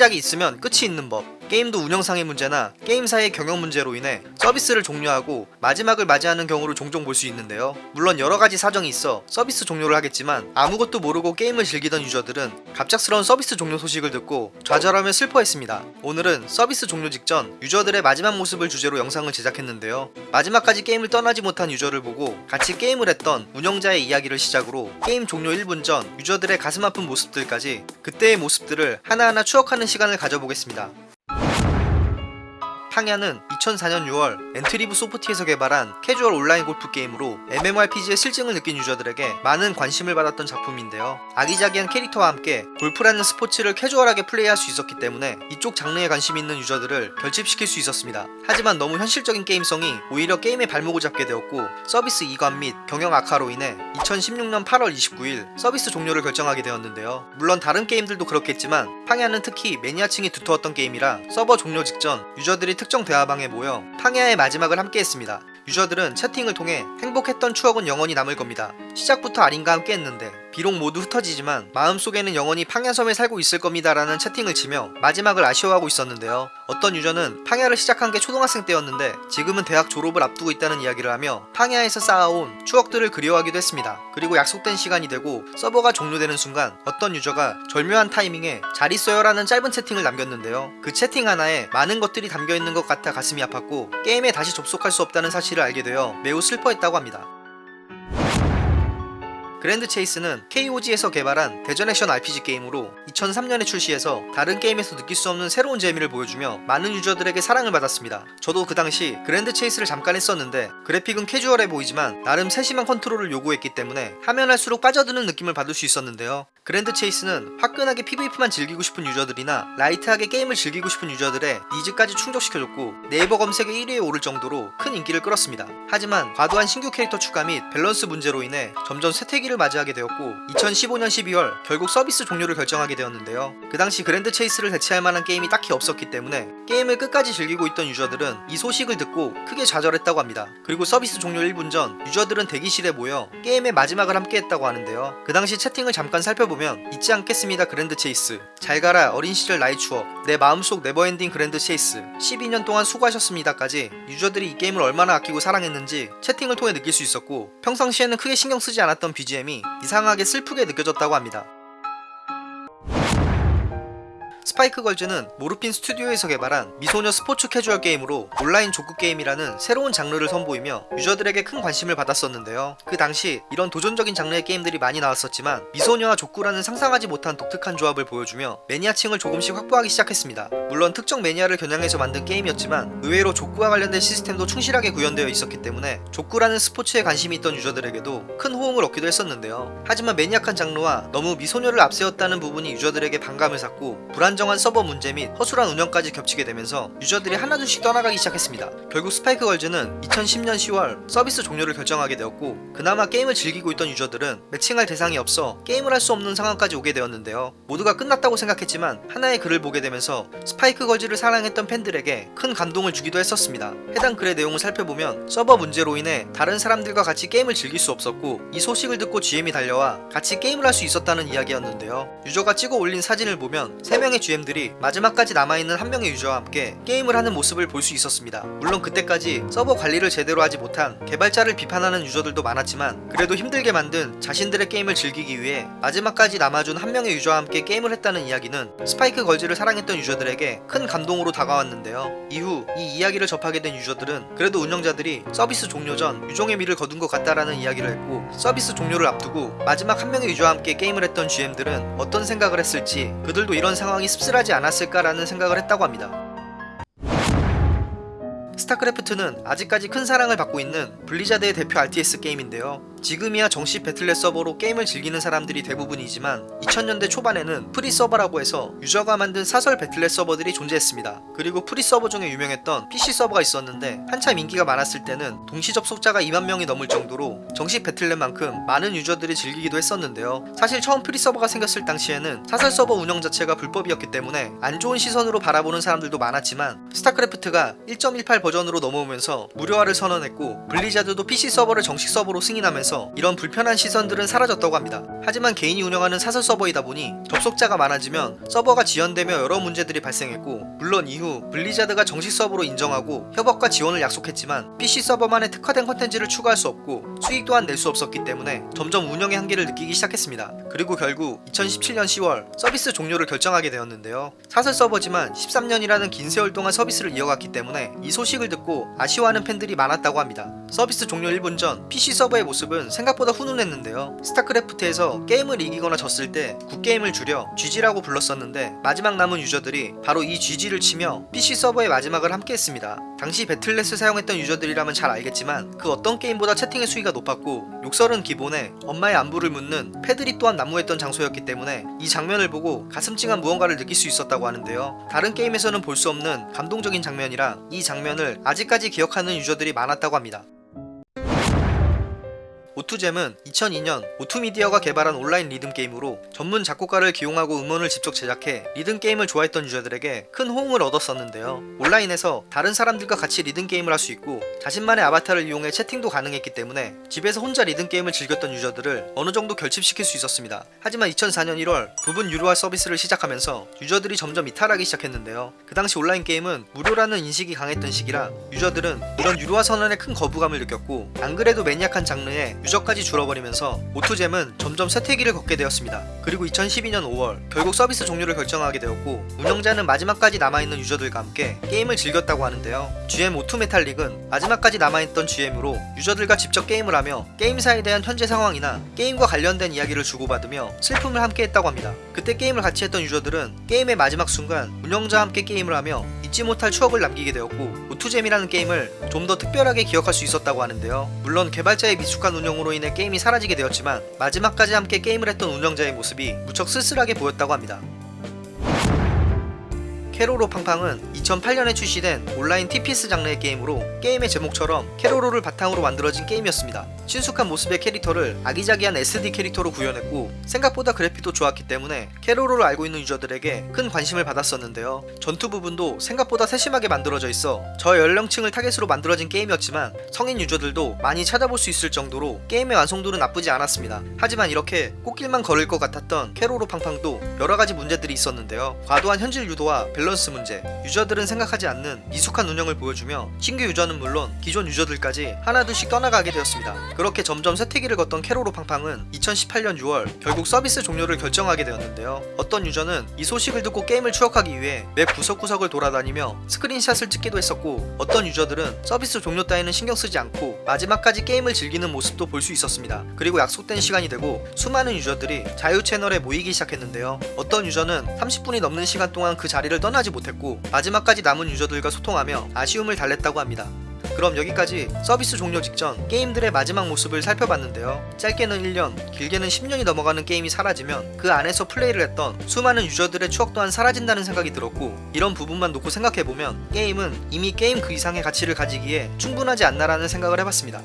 시작이 있으면 끝이 있는 법 게임도 운영상의 문제나 게임사의 경영 문제로 인해 서비스를 종료하고 마지막을 맞이하는 경우를 종종 볼 수 있는데요. 물론 여러가지 사정이 있어 서비스 종료를 하겠지만 아무것도 모르고 게임을 즐기던 유저들은 갑작스러운 서비스 종료 소식을 듣고 좌절하며 슬퍼했습니다. 오늘은 서비스 종료 직전 유저들의 마지막 모습을 주제로 영상을 제작했는데요. 마지막까지 게임을 떠나지 못한 유저를 보고 같이 게임을 했던 운영자의 이야기를 시작으로 게임 종료 1분 전 유저들의 가슴 아픈 모습들까지 그때의 모습들을 하나하나 추억하는 시간을 가져보겠습니다 팡야는 2004년 6월 엔트리브 소프트에서 개발한 캐주얼 온라인 골프 게임으로 MMORPG의 싫증을 느낀 유저들에게 많은 관심을 받았던 작품인데요. 아기자기한 캐릭터와 함께 골프라는 스포츠를 캐주얼하게 플레이할 수 있었기 때문에 이쪽 장르에 관심이 있는 유저들을 결집시킬 수 있었습니다. 하지만 너무 현실적인 게임성이 오히려 게임의 발목을 잡게 되었고 서비스 이관 및 경영 악화로 인해 2016년 8월 29일 서비스 종료를 결정하게 되었는데요. 물론 다른 게임들도 그렇겠지만 팡야는 특히 매니아층이 두터웠던 게임이라 서버 종료 직전 유저들이 특정 대화방에 모여 팡야의 마지막을 함께 했습니다. 유저들은 채팅을 통해 행복했던 추억은 영원히 남을 겁니다. 시작부터 아린과 함께 했는데 비록 모두 흩어지지만 마음속에는 영원히 팡야섬에 살고 있을 겁니다 라는 채팅을 치며 마지막을 아쉬워하고 있었는데요. 어떤 유저는 팡야를 시작한 게 초등학생 때였는데 지금은 대학 졸업을 앞두고 있다는 이야기를 하며 팡야에서 쌓아온 추억들을 그리워하기도 했습니다. 그리고 약속된 시간이 되고 서버가 종료되는 순간 어떤 유저가 절묘한 타이밍에 잘 있어요 라는 짧은 채팅을 남겼는데요. 그 채팅 하나에 많은 것들이 담겨있는 것 같아 가슴이 아팠고 게임에 다시 접속할 수 없다는 사실을 알게 되어 매우 슬퍼했다고 합니다. 그랜드 체이스는 KOG에서 개발한 대전 액션 RPG 게임으로 2003년에 출시해서 다른 게임에서 느낄 수 없는 새로운 재미를 보여주며 많은 유저들에게 사랑을 받았습니다. 저도 그 당시 그랜드 체이스를 잠깐 했었는데 그래픽은 캐주얼해 보이지만 나름 세심한 컨트롤을 요구했기 때문에 하면 할수록 빠져드는 느낌을 받을 수 있었는데요. 그랜드 체이스는 화끈하게 PVP만 즐기고 싶은 유저들이나 light하게 게임을 즐기고 싶은 유저들의 니즈까지 충족시켜줬고 네이버 검색에 1위에 오를 정도로 큰 인기를 끌었습니다. 하지만 과도한 신규 캐릭터 추가 및 밸런스 문제로 인해 점점 쇠퇴기를 맞이하게 되었고 2015년 12월 결국 서비스 종료를 결정하게 되었는데요. 그 당시 그랜드 체이스를 대체할 만한 게임이 딱히 없었기 때문에 게임을 끝까지 즐기고 있던 유저들은 이 소식을 듣고 크게 좌절했다고 합니다. 그리고 서비스 종료 1분 전 유저들은 대기실에 모여 게임의 마지막을 함께 했다고 하는데요. 그 당시 채팅을 잠깐 살펴보면 잊지 않겠습니다 그랜드 체이스. 잘 가라 어린 시절 나의 추억. 내 마음속 never ending 그랜드 체이스. 12년 동안 수고하셨습니다까지 유저들이 이 게임을 얼마나 아끼고 사랑했는지 채팅을 통해 느낄 수 있었고 평상시에는 크게 신경 쓰지 않았던 BGM이 이상하게 슬프게 느껴졌다고 합니다. 스파이크 걸즈는 모르핀 스튜디오에서 개발한 미소녀 스포츠 캐주얼 게임으로 온라인 족구 게임이라는 새로운 장르를 선보이며 유저들에게 큰 관심을 받았었는데요. 그 당시 이런 도전적인 장르의 게임들이 많이 나왔었지만 미소녀와 족구라는 상상하지 못한 독특한 조합을 보여주며 매니아층을 조금씩 확보하기 시작했습니다. 물론 특정 매니아를 겨냥해서 만든 게임이었지만 의외로 족구와 관련된 시스템도 충실하게 구현되어 있었기 때문에 족구라는 스포츠에 관심이 있던 유저들에게도 큰 호응을 얻기도 했었는데요. 하지만 매니악한 장르와 너무 미소녀를 앞세웠다는 부분이 유저들에게 반감을 샀고 불안정한 서버 문제 및 허술한 운영까지 겹치게 되면서 유저들이 하나둘씩 떠나가기 시작했습니다. 결국 스파이크 걸즈는 2010년 10월 서비스 종료를 결정하게 되었고 그나마 게임을 즐기고 있던 유저들은 매칭할 대상이 없어 게임을 할 수 없는 상황까지 오게 되었는데요. 모두가 끝났다고 생각했지만 하나의 글을 보게 되면서 스파이크 걸즈를 사랑했던 팬들에게 큰 감동을 주기도 했었습니다. 해당 글의 내용을 살펴보면 서버 문제로 인해 다른 사람들과 같이 게임을 즐길 수 없었고 이 소식을 듣고 GM이 달려와 같이 게임을 할 수 있었다는 이야기였는데요. 유저가 찍어 올린 사진을 보면 3명의 GM 들이 마지막까지 남아있는 한 명의 유저와 함께 게임을 하는 모습을 볼 수 있었습니다. 물론 그때까지 서버 관리를 제대로 하지 못한 개발자를 비판하는 유저들도 많았지만 그래도 힘들게 만든 자신들의 게임을 즐기기 위해 마지막까지 남아준 한 명의 유저와 함께 게임을 했다는 이야기는 스파이크 걸즈를 사랑했던 유저들에게 큰 감동으로 다가왔는데요. 이후 이 이야기를 접하게 된 유저들은 그래도 운영자들이 서비스 종료 전 유종의 미를 거둔 것 같다라는 이야기를 했고 서비스 종료를 앞두고 마지막 한 명의 유저와 함께 게임을 했던 GM들은 어떤 생각을 했을지 그들도 이런 상황이 씁쓸하지 않았을까라는 생각을 했다고 합니다. 스타크래프트는 아직까지 큰 사랑을 받고 있는 블리자드의 대표 RTS 게임인데요. 지금이야 정식 배틀넷 서버로 게임을 즐기는 사람들이 대부분이지만 2000년대 초반에는 프리 서버라고 해서 유저가 만든 사설 배틀넷 서버들이 존재했습니다. 그리고 프리 서버 중에 유명했던 Fish 서버가 있었는데 한창 인기가 많았을 때는 동시 접속자가 2만 명이 넘을 정도로 정식 배틀넷만큼 많은 유저들이 즐기기도 했었는데요. 사실 처음 프리 서버가 생겼을 당시에는 사설 서버 운영 자체가 불법이었기 때문에 안 좋은 시선으로 바라보는 사람들도 많았지만 스타크래프트가 1.18 버전 버전으로 넘어오면서 무료화를 선언했고 블리자드도 Fish 서버를 정식 서버로 승인하면서 이런 불편한 시선들은 사라졌다고 합니다. 하지만 개인이 운영하는 사설 서버이다 보니 접속자가 많아지면 서버가 지연되며 여러 문제들이 발생했고 물론 이후 블리자드가 정식 서버로 인정하고 협업과 지원을 약속했지만 Fish 서버만의 특화된 컨텐츠를 추가할 수 없고 수익 또한 낼 수 없었기 때문에 점점 운영의 한계를 느끼기 시작했습니다. 그리고 결국 2017년 10월 서비스 종료를 결정하게 되었는데요. 사설 서버지만 13년이라는 긴 세월 동안 서비스를 이어갔기 때문에 이 소식을 듣고 아쉬워하는 팬들이 많았다고 합니다. 서비스 종료 1분 전 Fish 서버의 모습은 생각보다 훈훈했는데요. 스타크래프트에서 게임을 이기거나 졌을 때 굿게임을 줄여 GG라고 불렀었는데 마지막 남은 유저들이 바로 이 GG를 치며 PC 서버의 마지막을 함께 했습니다. 당시 배틀넷을 사용했던 유저들이라면 잘 알겠지만 그 어떤 게임보다 채팅의 수위가 높았고 욕설은 기본에 엄마의 안부를 묻는 패들이 또한 난무했던 장소였기 때문에 이 장면을 보고 가슴 찡한 무언가를 느낄 수 있었다고 하는데요. 다른 게임에서는 볼 수 없는 감동적인 장면이라 이 장면을 아직까지 기억하는 유저들이 많았다고 합니다. 오투잼은 2002년 오투미디어가 개발한 온라인 리듬 게임으로 전문 작곡가를 기용하고 음원을 직접 제작해 리듬 게임을 좋아했던 유저들에게 큰 호응을 얻었었는데요. 온라인에서 다른 사람들과 같이 리듬 게임을 할 수 있고 자신만의 아바타를 이용해 채팅도 가능했기 때문에 집에서 혼자 리듬 게임을 즐겼던 유저들을 어느 정도 결집시킬 수 있었습니다. 하지만 2004년 1월 부분 유료화 서비스를 시작하면서 유저들이 점점 이탈하기 시작했는데요. 그 당시 온라인 게임은 무료라는 인식이 강했던 시기라 유저들은 이런 유료화 선언에 큰 거부감을 느꼈고 안 그래도 매니악한 장르에 유저까지 줄어버리면서 오투잼은 점점 쇠퇴기를 걷게 되었습니다. 그리고 2012년 5월 결국 서비스 종료를 결정하게 되었고 운영자는 마지막까지 남아있는 유저들과 함께 게임을 즐겼다고 하는데요. GM 오투 메탈릭은 마지막까지 남아있던 GM으로 유저들과 직접 게임을 하며 게임사에 대한 현재 상황이나 게임과 관련된 이야기를 주고받으며 슬픔을 함께 했다고 합니다. 그때 게임을 같이 했던 유저들은 게임의 마지막 순간 운영자와 함께 게임을 하며 잊지 못할 추억을 남기게 되었고 오투잼이라는 게임을 좀 더 특별하게 기억할 수 있었다고 하는데요. 물론 개발자의 미숙한 운영으로 인해 게임이 사라지게 되었지만 마지막까지 함께 게임을 했던 운영자의 모습이 무척 쓸쓸하게 보였다고 합니다. 케로로 팡팡은 2008년에 출시된 온라인 TPS 장르의 게임으로 게임의 제목처럼 케로로를 바탕으로 만들어진 게임이었습니다. 친숙한 모습의 캐릭터를 아기자기한 SD 캐릭터로 구현했고 생각보다 그래픽도 좋았기 때문에 케로로를 알고 있는 유저들에게 큰 관심을 받았었는데요. 전투 부분도 생각보다 세심하게 만들어져 있어 저연령층을 타겟으로 만들어진 게임이었지만 성인 유저들도 많이 찾아볼 수 있을 정도로 게임의 완성도는 나쁘지 않았습니다. 하지만 이렇게 꽃길만 걸을 것 같았던 케로로 팡팡도 여러가지 문제들이 있었는데요. 과도한 현질 유도와 밸런스 문제, 유저들은 생각하지 않는 미숙한 운영을 보여주며 신규 유저는 물론 기존 유저들까지 하나둘씩 떠나가게 되었습니다. 그렇게 점점 쇠퇴기를 걷던 케로로 팡팡은 2018년 6월 결국 서비스 종료를 결정하게 되었는데요. 어떤 유저는 이 소식을 듣고 게임을 추억하기 위해 맵 구석구석을 돌아다니며 스크린샷을 찍기도 했었고 어떤 유저들은 서비스 종료 따위는 신경 쓰지 않고 마지막까지 게임을 즐기는 모습도 볼 수 있었습니다. 그리고 약속된 시간이 되고 수많은 유저들이 자유 채널에 모이기 시작했는데요. 어떤 유저는 30분이 넘는 시간 동안 그 자리를 떠나지 못했고 마지막까지 남은 유저들과 소통하며 아쉬움을 달랬다고 합니다. 그럼 여기까지 서비스 종료 직전 게임들의 마지막 모습을 살펴봤는데요. 짧게는 1년, 길게는 10년이 넘어가는 게임이 사라지면 그 안에서 플레이를 했던 수많은 유저들의 추억 또한 사라진다는 생각이 들었고 이런 부분만 놓고 생각해보면 게임은 이미 게임 그 이상의 가치를 가지기에 충분하지 않나라는 생각을 해봤습니다.